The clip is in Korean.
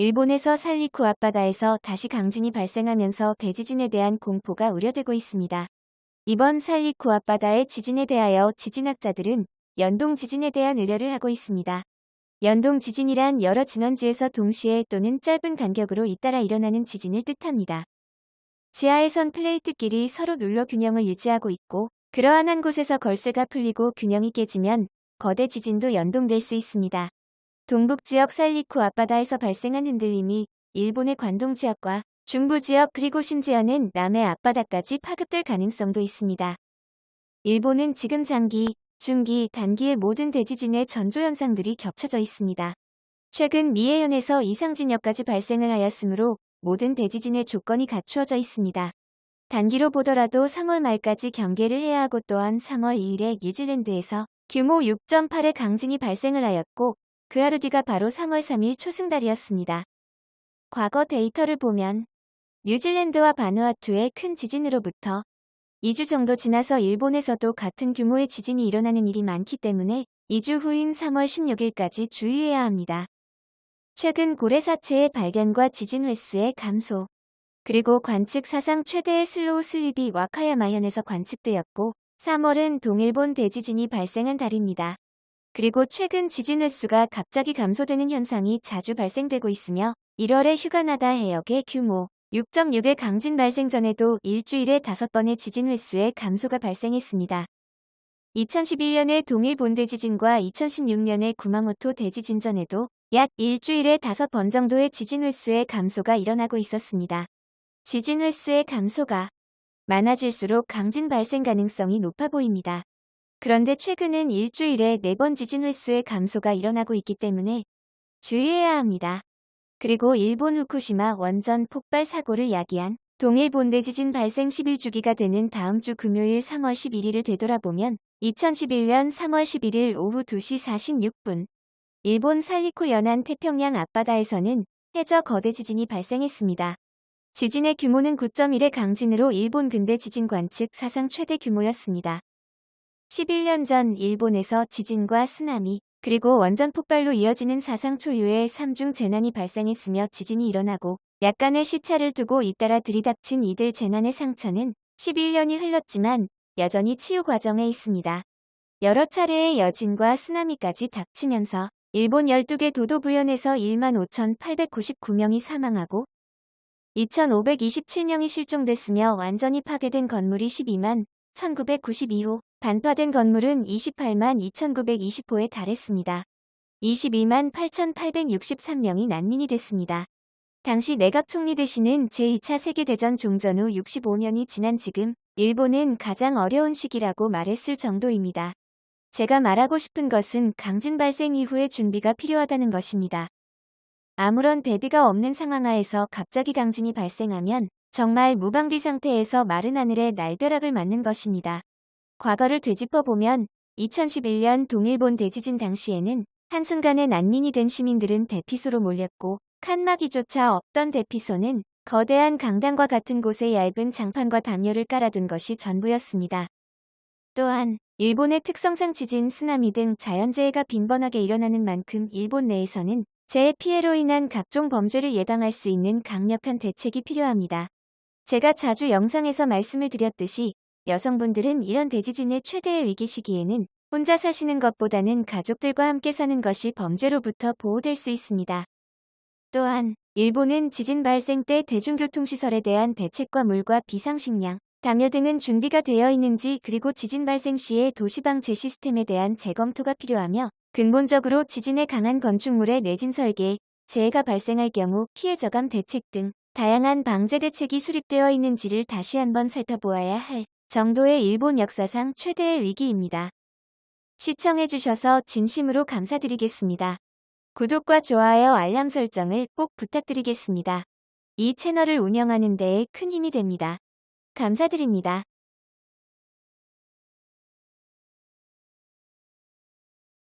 일본에서 살리쿠 앞바다에서 다시 강진이 발생하면서 대지진에 대한 공포가 우려되고 있습니다. 이번 살리쿠 앞바다의 지진에 대하여 지진학자들은 연동 지진에 대한 우려를 하고 있습니다. 연동 지진이란 여러 진원지에서 동시에 또는 짧은 간격으로 잇따라 일어나는 지진을 뜻합니다. 지하에선 플레이트끼리 서로 눌러 균형을 유지하고 있고 그러한 한 곳에서 걸쇠가 풀리고 균형이 깨지면 거대 지진도 연동될 수 있습니다. 동북 지역 살리쿠 앞바다에서 발생한 흔들림이 일본의 관동 지역과 중부 지역 그리고 심지어는 남해 앞바다까지 파급될 가능성도 있습니다. 일본은 지금 장기, 중기, 단기의 모든 대지진의 전조 현상들이 겹쳐져 있습니다. 최근 미해현에서 이상진역까지 발생을 하였으므로 모든 대지진의 조건이 갖추어져 있습니다. 단기로 보더라도 3월 말까지 경계를 해야 하고 또한 3월 2일에 뉴질랜드에서 규모 6.8의 강진이 발생을 하였고 그 하루 뒤가 바로 3월 3일 초승달이었습니다. 과거 데이터를 보면 뉴질랜드와 바누아투의 큰 지진으로부터 2주 정도 지나서 일본에서도 같은 규모의 지진이 일어나는 일이 많기 때문에 2주 후인 3월 16일까지 주의해야 합니다. 최근 고래사체의 발견과 지진 횟수의 감소, 그리고 관측 사상 최대의 slow slip이 와카야마현에서 관측되었고 3월은 동일본 대지진이 발생한 달입니다. 그리고 최근 지진 횟수가 갑자기 감소되는 현상이 자주 발생되고 있으며 1월에 휴가나다 해역의 규모 6.6의 강진 발생 전에도 일주일에 5번의 지진 횟수의 감소가 발생했습니다. 2011년의 동일 본대 지진과 2016년의 구마모토 대지진 전에도 약 일주일에 5번 정도의 지진 횟수의 감소가 일어나고 있었습니다. 지진 횟수의 감소가 많아질수록 강진 발생 가능성이 높아 보입니다. 그런데 최근은 일주일에 4번 지진 횟수의 감소가 일어나고 있기 때문에 주의해야 합니다. 그리고 일본 후쿠시마 원전 폭발 사고를 야기한 동일 본대 지진 발생 11주기가 되는 다음 주 금요일 3월 11일을 되돌아보면 2011년 3월 11일 오후 2시 46분 일본 살리쿠 연안 태평양 앞바다에서는 해저 거대 지진이 발생했습니다. 지진의 규모는 9.1의 강진으로 일본 근대 지진 관측 사상 최대 규모였습니다. 11년 전 일본에서 지진과 쓰나미 그리고 원전 폭발로 이어지는 사상 초유의 3중 재난이 발생했으며 지진이 일어나고 약간의 시차를 두고 잇따라 들이닥친 이들 재난의 상처는 11년이 흘렀지만 여전히 치유 과정에 있습니다. 여러 차례의 여진과 쓰나미까지 닥치면서 일본 12개 도도 부연에서 1만 5,899명이 사망하고 2,527명이 실종됐으며 완전히 파괴된 건물이 12만 1992호 반파된 건물은 28만 2920호에 달했습니다. 22만 8863명이 난민이 됐습니다. 당시 내각 총리 되시는 제2차 세계대전 종전 후 65년이 지난 지금 일본은 가장 어려운 시기라고 말했을 정도입니다. 제가 말하고 싶은 것은 강진 발생 이후의 준비가 필요하다는 것입니다. 아무런 대비가 없는 상황 하에서 갑자기 강진이 발생하면 정말 무방비 상태에서 마른 하늘에 날벼락을 맞는 것입니다. 과거를 되짚어보면 2011년 동일본 대지진 당시에는 한순간에 난민이 된 시민들은 대피소로 몰렸고 칸막이조차 없던 대피소는 거대한 강당과 같은 곳에 얇은 장판과 담요를 깔아둔 것이 전부였습니다. 또한 일본의 특성상 지진, 쓰나미 등 자연재해가 빈번하게 일어나는 만큼 일본 내에서는 재해 피해로 인한 각종 범죄를 예방할 수 있는 강력한 대책이 필요합니다. 제가 자주 영상에서 말씀을 드렸듯이 여성분들은 이런 대지진의 최대의 위기 시기에는 혼자 사시는 것보다는 가족들과 함께 사는 것이 범죄로부터 보호될 수 있습니다. 또한 일본은 지진 발생 때 대중교통시설에 대한 대책과 물과 비상식량, 담요 등은 준비가 되어 있는지 그리고 지진 발생 시에 도시방제 시스템에 대한 재검토가 필요하며 근본적으로 지진에 강한 건축물의 내진 설계, 재해가 발생할 경우 피해 저감 대책 등 다양한 방제 대책이 수립되어 있는지를 다시 한번 살펴보아야 할 정도의 일본 역사상 최대의 위기입니다. 시청해주셔서 진심으로 감사드리겠습니다. 구독과 좋아요 알람 설정을 꼭 부탁드리겠습니다. 이 채널을 운영하는 데에 큰 힘이 됩니다. 감사드립니다.